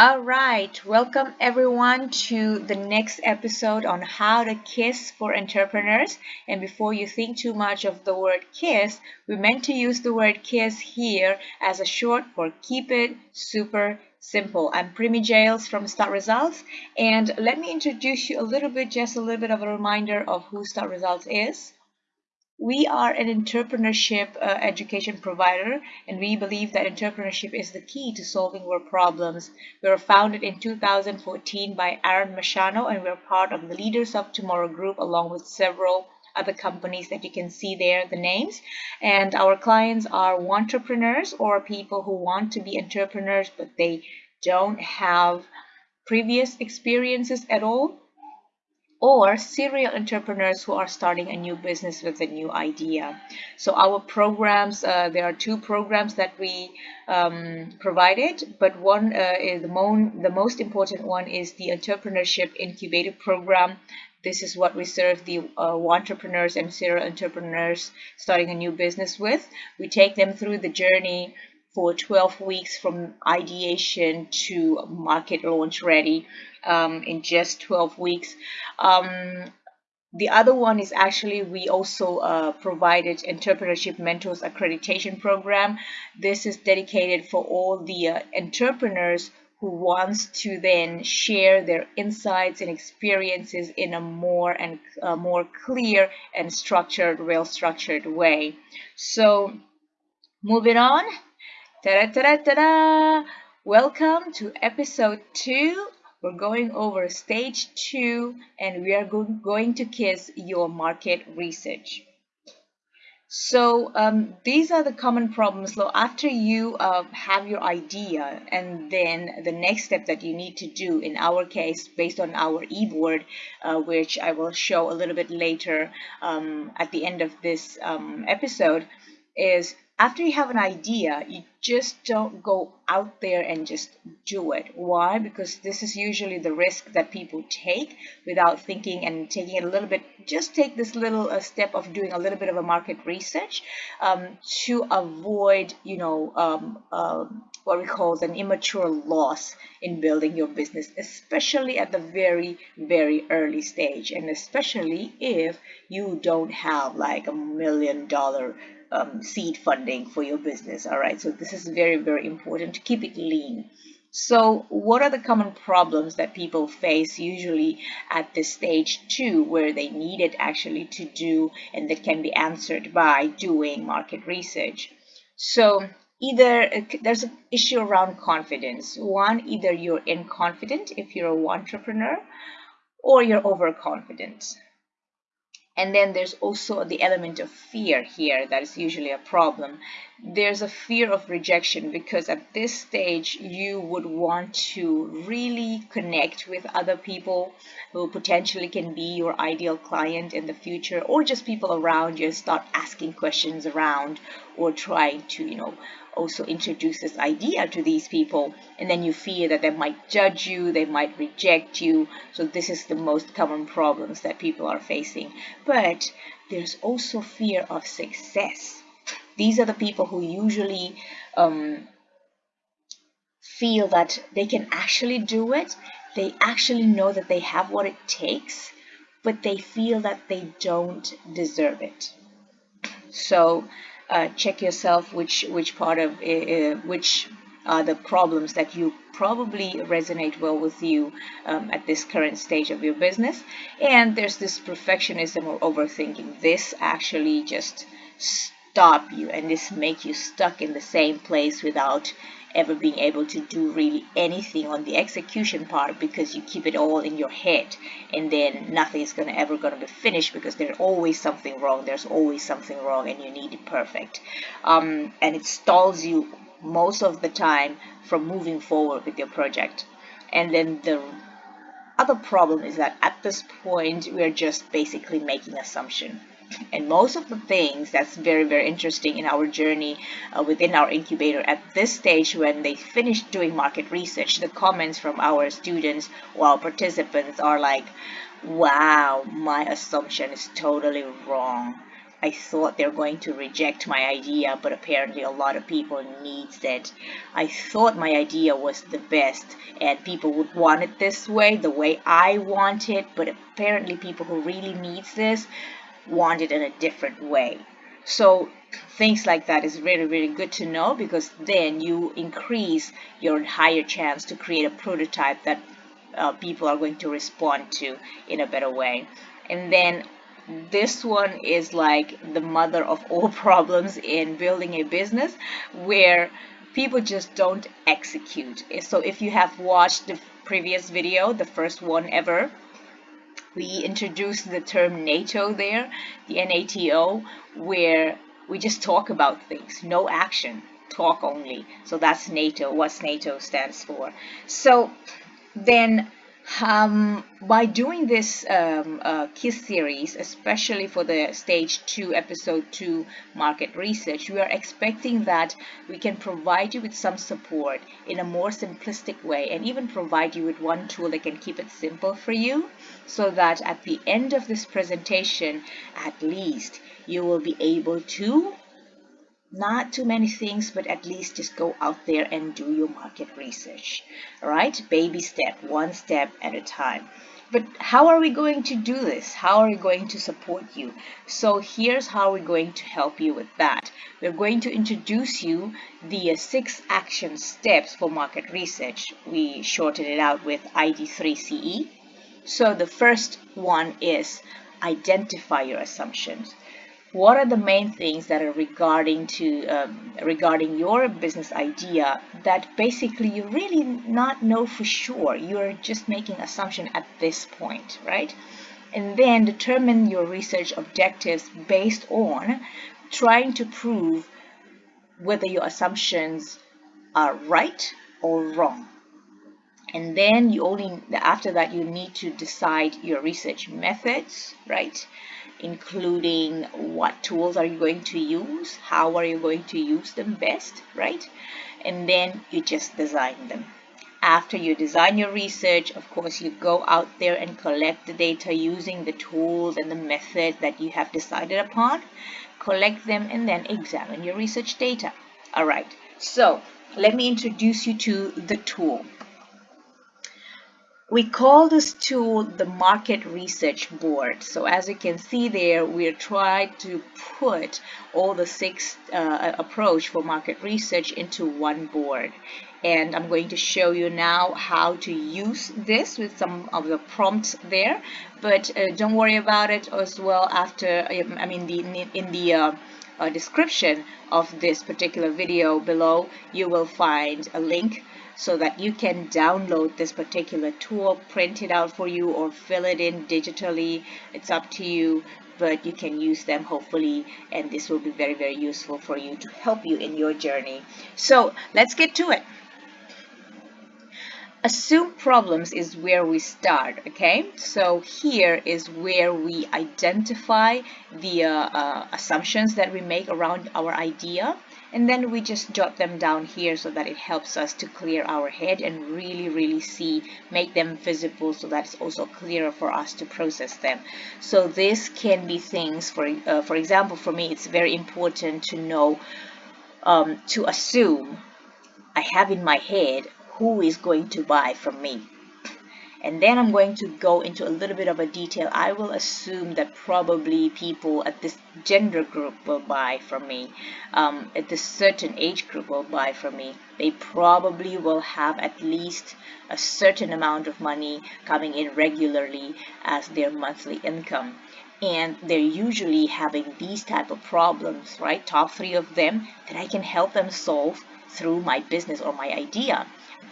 All right, welcome everyone to the next episode on how to KISS for entrepreneurs. And before you think too much of the word KISS, we meant to use the word KISS here as a short for keep it super simple. I'm Primi Jails from Start Results, and let me introduce you a little bit, just a little bit of a reminder of who Start Results is. We are an entrepreneurship uh, education provider, and we believe that entrepreneurship is the key to solving world problems. We were founded in 2014 by Aaron Machano, and we're part of the Leaders of Tomorrow group, along with several other companies that you can see there, the names. And our clients are entrepreneurs or people who want to be entrepreneurs, but they don't have previous experiences at all or serial entrepreneurs who are starting a new business with a new idea. So our programs, uh, there are two programs that we um, provided, but one uh, is the, the most important one is the Entrepreneurship Incubator Program. This is what we serve the uh, entrepreneurs and serial entrepreneurs starting a new business with. We take them through the journey for 12 weeks from ideation to market launch ready um, in just 12 weeks. Um, the other one is actually we also uh, provided entrepreneurship mentors accreditation program. This is dedicated for all the uh, entrepreneurs who wants to then share their insights and experiences in a more and uh, more clear and structured, well structured way. So moving on. Ta-da, ta-da, ta-da! Welcome to episode 2 we're going over stage two and we are go going to kiss your market research. So um, these are the common problems. So after you uh, have your idea and then the next step that you need to do in our case based on our e-board, uh, which I will show a little bit later um, at the end of this um, episode, is after you have an idea, you just don't go out there and just do it. Why? Because this is usually the risk that people take without thinking and taking it a little bit. Just take this little uh, step of doing a little bit of a market research um, to avoid, you know, um, uh, what we call an immature loss in building your business, especially at the very, very early stage, and especially if you don't have like a million dollar um, seed funding for your business. All right, so this is very, very important to keep it lean. So what are the common problems that people face usually at this stage two where they need it actually to do and that can be answered by doing market research? So either there's an issue around confidence. One, either you're inconfident if you're an entrepreneur or you're overconfident. And then there's also the element of fear here that is usually a problem. There's a fear of rejection because at this stage you would want to really connect with other people who potentially can be your ideal client in the future or just people around you start asking questions around or trying to, you know, also introduce this idea to these people. And then you fear that they might judge you they might reject you. So this is the most common problems that people are facing. But there's also fear of success these are the people who usually um, feel that they can actually do it. They actually know that they have what it takes but they feel that they don't deserve it. So uh, check yourself which which part of uh, which are the problems that you probably resonate well with you um, at this current stage of your business. And there's this perfectionism or overthinking. This actually just stop you and this make you stuck in the same place without ever being able to do really anything on the execution part because you keep it all in your head. And then nothing is going to ever going to be finished because there's always something wrong there's always something wrong and you need it perfect. Um, and it stalls you most of the time from moving forward with your project. And then the other problem is that at this point we're just basically making assumption and most of the things that's very, very interesting in our journey uh, within our incubator at this stage when they finish doing market research, the comments from our students or our participants are like, wow, my assumption is totally wrong. I thought they're going to reject my idea, but apparently a lot of people needs it. I thought my idea was the best and people would want it this way, the way I want it, but apparently people who really needs this want it in a different way. So things like that is really, really good to know because then you increase your higher chance to create a prototype that uh, people are going to respond to in a better way. And then this one is like the mother of all problems in building a business where people just don't execute. So if you have watched the previous video, the first one ever, we introduced the term NATO there, the NATO, where we just talk about things, no action, talk only. So that's NATO, what NATO stands for. So then um, by doing this um, uh, KISS series, especially for the stage 2, episode 2 market research, we are expecting that we can provide you with some support in a more simplistic way and even provide you with one tool that can keep it simple for you so that at the end of this presentation, at least you will be able to not too many things but at least just go out there and do your market research all right? Baby step one step at a time. But how are we going to do this? How are we going to support you? So here's how we're going to help you with that. We're going to introduce you the uh, six action steps for market research. We shortened it out with ID3CE so the first one is identify your assumptions what are the main things that are regarding to um, regarding your business idea that basically you really not know for sure? You're just making assumption at this point right? And then determine your research objectives based on trying to prove whether your assumptions are right or wrong. And then you only after that you need to decide your research methods right including what tools are you going to use, how are you going to use them best, right? And then you just design them. After you design your research, of course, you go out there and collect the data using the tools and the method that you have decided upon. Collect them and then examine your research data. All right, so let me introduce you to the tool. We call this tool the market research board. So as you can see there, we're trying to put all the six uh, approach for market research into one board. And I'm going to show you now how to use this with some of the prompts there. But uh, don't worry about it as well after, I mean, the, in the uh, uh, description of this particular video below, you will find a link so that you can download this particular tool, print it out for you or fill it in digitally. It's up to you, but you can use them hopefully and this will be very, very useful for you to help you in your journey. So let's get to it. Assume problems is where we start, okay? So here is where we identify the uh, uh, assumptions that we make around our idea and then we just jot them down here so that it helps us to clear our head and really really see make them visible so that it's also clearer for us to process them. So this can be things for uh, for example for me it's very important to know um, to assume I have in my head who is going to buy from me and then I'm going to go into a little bit of a detail. I will assume that probably people at this gender group will buy from me, um, at this certain age group will buy from me. They probably will have at least a certain amount of money coming in regularly as their monthly income and they're usually having these type of problems right top three of them that I can help them solve through my business or my idea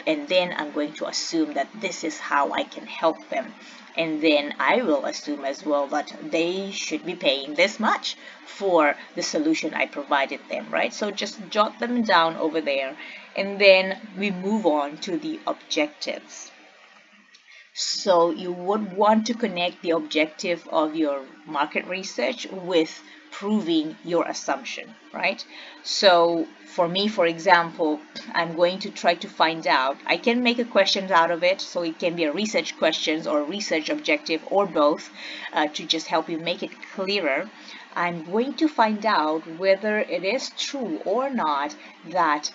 and then I'm going to assume that this is how I can help them. And then I will assume as well that they should be paying this much for the solution I provided them right? So just jot them down over there. And then we move on to the objectives. So you would want to connect the objective of your market research with proving your assumption, right? So for me, for example, I'm going to try to find out, I can make a question out of it, so it can be a research questions or research objective or both uh, to just help you make it clearer. I'm going to find out whether it is true or not that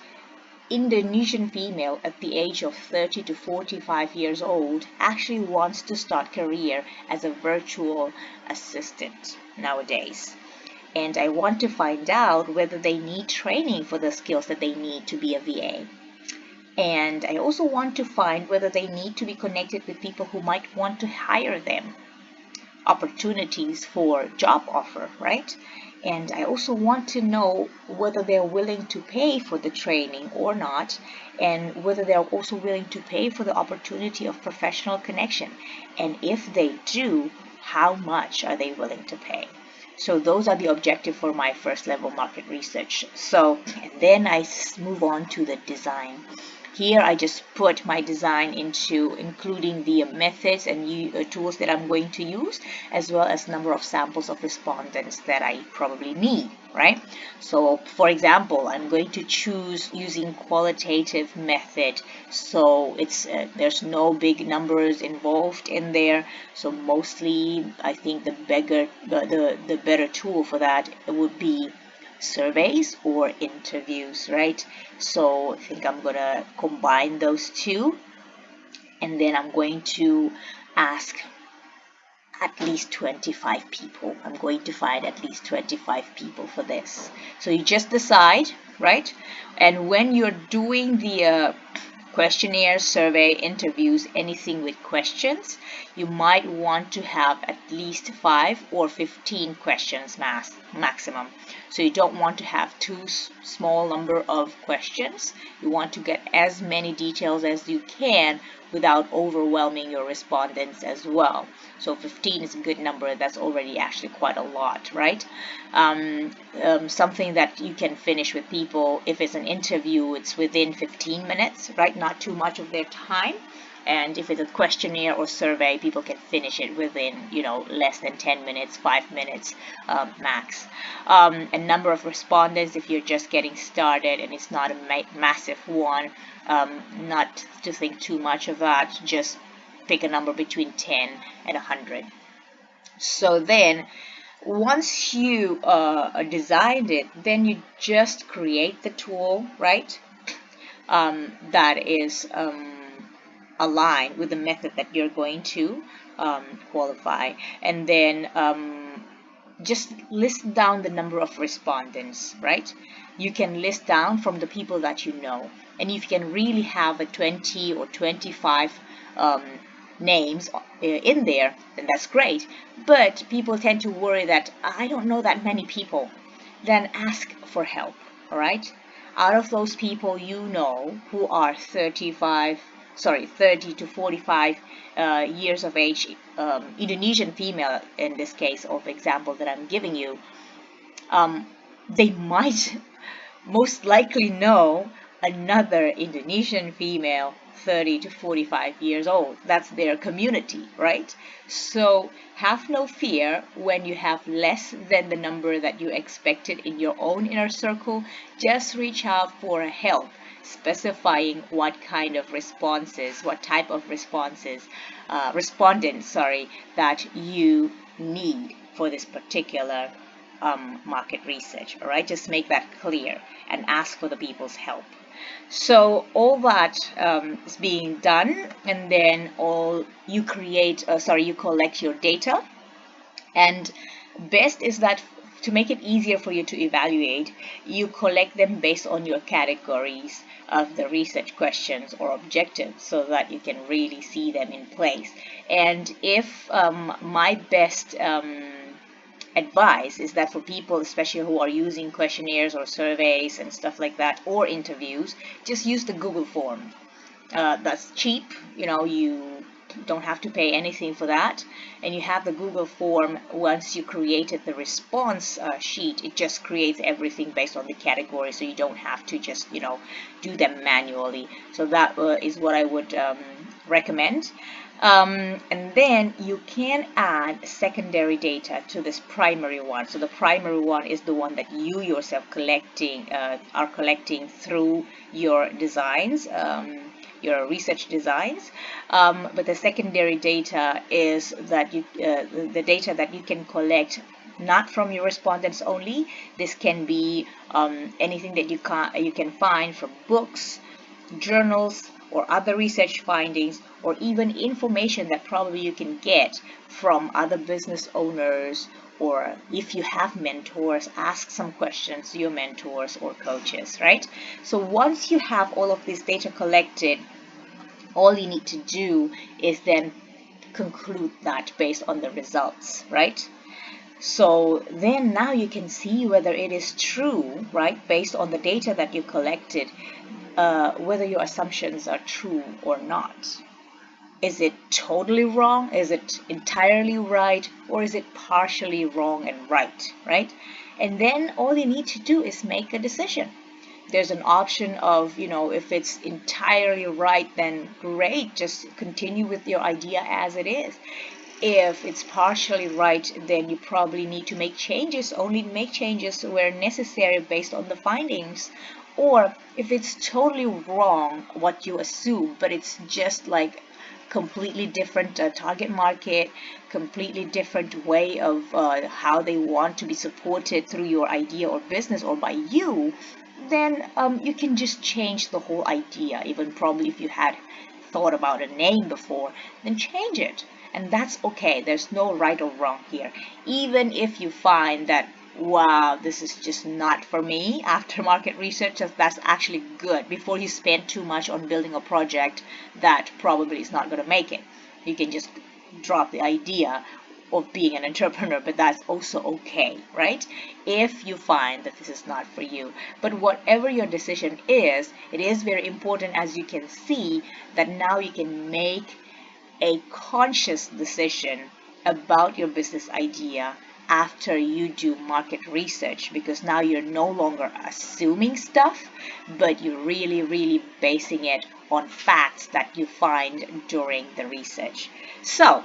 Indonesian female at the age of 30 to 45 years old actually wants to start career as a virtual assistant nowadays. And I want to find out whether they need training for the skills that they need to be a VA. And I also want to find whether they need to be connected with people who might want to hire them opportunities for job offer, right? and I also want to know whether they're willing to pay for the training or not and whether they're also willing to pay for the opportunity of professional connection and if they do how much are they willing to pay so those are the objective for my first level market research. So and then I move on to the design here I just put my design into including the methods and uh, tools that I'm going to use as well as number of samples of respondents that I probably need, right? So for example, I'm going to choose using qualitative method. So it's uh, there's no big numbers involved in there. So mostly I think the bigger the, the, the better tool for that would be surveys or interviews, right? So I think I'm going to combine those two and then I'm going to ask at least 25 people. I'm going to find at least 25 people for this. So you just decide, right? And when you're doing the uh, questionnaire, survey, interviews, anything with questions, you might want to have at least 5 or 15 questions mass, maximum. So you don't want to have too small number of questions. You want to get as many details as you can without overwhelming your respondents as well. So 15 is a good number. That's already actually quite a lot, right? Um, um, something that you can finish with people, if it's an interview, it's within 15 minutes, right? Not too much of their time and if it's a questionnaire or survey people can finish it within you know less than 10 minutes 5 minutes um, max um, a number of respondents if you're just getting started and it's not a ma massive one um, not to think too much of that just pick a number between 10 and 100 so then once you uh, designed it then you just create the tool right? Um, that is um, align with the method that you're going to um, qualify. And then um, just list down the number of respondents right you can list down from the people that you know. And if you can really have a 20 or 25 um, names uh, in there then that's great. But people tend to worry that I don't know that many people. Then ask for help all right? Out of those people you know who are 35 sorry 30 to 45 uh, years of age um, Indonesian female in this case of example that I'm giving you um, they might most likely know another Indonesian female 30 to 45 years old. That's their community right? So have no fear when you have less than the number that you expected in your own inner circle. Just reach out for help specifying what kind of responses, what type of responses, uh, respondents, sorry, that you need for this particular um, market research. All right, just make that clear and ask for the people's help. So all that um, is being done, and then all you create, uh, sorry, you collect your data, and best is that to make it easier for you to evaluate, you collect them based on your categories of the research questions or objectives so that you can really see them in place. And if um, my best um, advice is that for people especially who are using questionnaires or surveys and stuff like that or interviews just use the Google form. Uh, that's cheap you know you don't have to pay anything for that. And you have the Google form once you created the response uh, sheet it just creates everything based on the category so you don't have to just you know do them manually. So that uh, is what I would um, recommend um, and then you can add secondary data to this primary one so the primary one is the one that you yourself collecting uh, are collecting through your designs um, your research designs. Um, but the secondary data is that you, uh, the data that you can collect not from your respondents only. This can be um, anything that you can you can find from books, journals, or other research findings, or even information that probably you can get from other business owners or if you have mentors, ask some questions to your mentors or coaches, right? So once you have all of this data collected, all you need to do is then conclude that based on the results, right? So then now you can see whether it is true, right, based on the data that you collected, uh, whether your assumptions are true or not. Is it totally wrong? Is it entirely right? Or is it partially wrong and right, right? And then all you need to do is make a decision there's an option of, you know, if it's entirely right, then great, just continue with your idea as it is. If it's partially right, then you probably need to make changes, only make changes where necessary based on the findings. Or if it's totally wrong what you assume, but it's just like completely different uh, target market, completely different way of uh, how they want to be supported through your idea or business or by you, then um, you can just change the whole idea. Even probably if you had thought about a name before, then change it. And that's okay. There's no right or wrong here. Even if you find that, wow, this is just not for me, after market research, that's actually good before you spend too much on building a project that probably is not going to make it. You can just drop the idea of being an entrepreneur, but that's also okay, right? If you find that this is not for you. But whatever your decision is, it is very important, as you can see, that now you can make a conscious decision about your business idea after you do market research because now you're no longer assuming stuff but you're really really basing it on facts that you find during the research so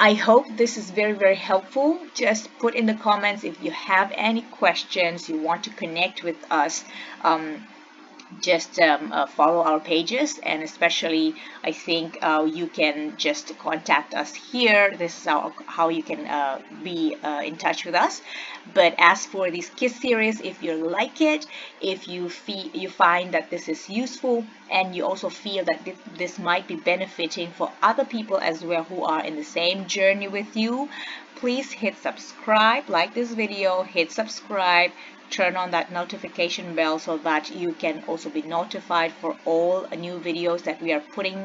I hope this is very, very helpful. Just put in the comments if you have any questions, you want to connect with us. Um, just um, uh, follow our pages and especially I think uh, you can just contact us here. This is how, how you can uh, be uh, in touch with us. But as for this KISS series if you like it if you feel you find that this is useful and you also feel that this, this might be benefiting for other people as well who are in the same journey with you please hit subscribe like this video hit subscribe turn on that notification bell so that you can also be notified for all new videos that we are putting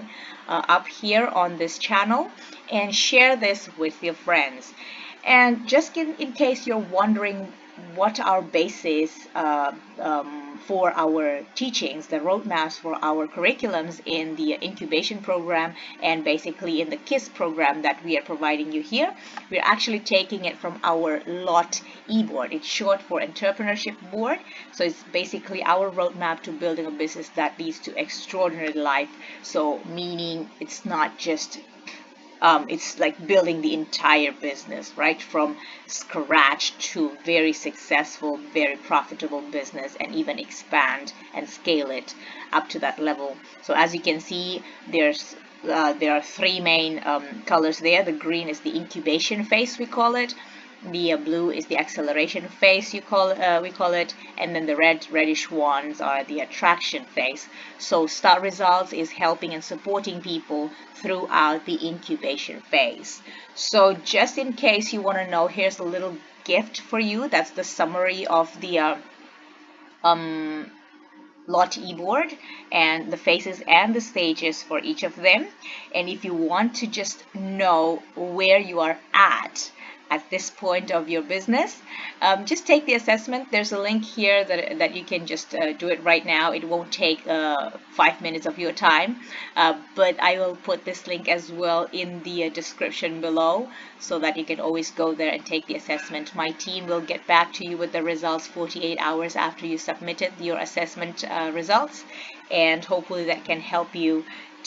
uh, up here on this channel and share this with your friends. And just in, in case you're wondering what our basis uh, um, for our teachings, the roadmaps for our curriculums in the incubation program and basically in the KISS program that we are providing you here. We're actually taking it from our LOT e-board. It's short for Entrepreneurship Board. So it's basically our roadmap to building a business that leads to extraordinary life. So meaning it's not just um, it's like building the entire business, right? From scratch to very successful, very profitable business and even expand and scale it up to that level. So as you can see, there's uh, there are three main um, colors there. The green is the incubation phase, we call it the uh, blue is the acceleration phase you call uh, we call it and then the red reddish ones are the attraction phase. So start results is helping and supporting people throughout the incubation phase. So just in case you want to know here's a little gift for you. That's the summary of the uh, um lot e-board and the phases and the stages for each of them. And if you want to just know where you are at at this point of your business. Um, just take the assessment. There's a link here that, that you can just uh, do it right now. It won't take uh, five minutes of your time, uh, but I will put this link as well in the uh, description below so that you can always go there and take the assessment. My team will get back to you with the results 48 hours after you submitted your assessment uh, results and hopefully that can help you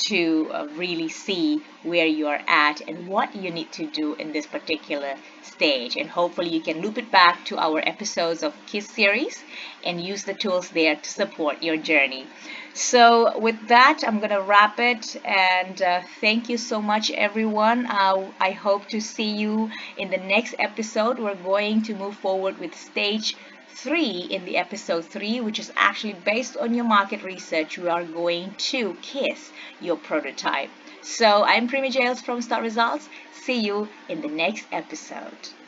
to uh, really see where you are at and what you need to do in this particular stage. And hopefully you can loop it back to our episodes of KISS series and use the tools there to support your journey. So with that i'm gonna wrap it and uh, thank you so much everyone. Uh, i hope to see you in the next episode. We're going to move forward with stage 3 in the episode 3 which is actually based on your market research we are going to kiss your prototype. So i'm Primi Jails from Start Results. See you in the next episode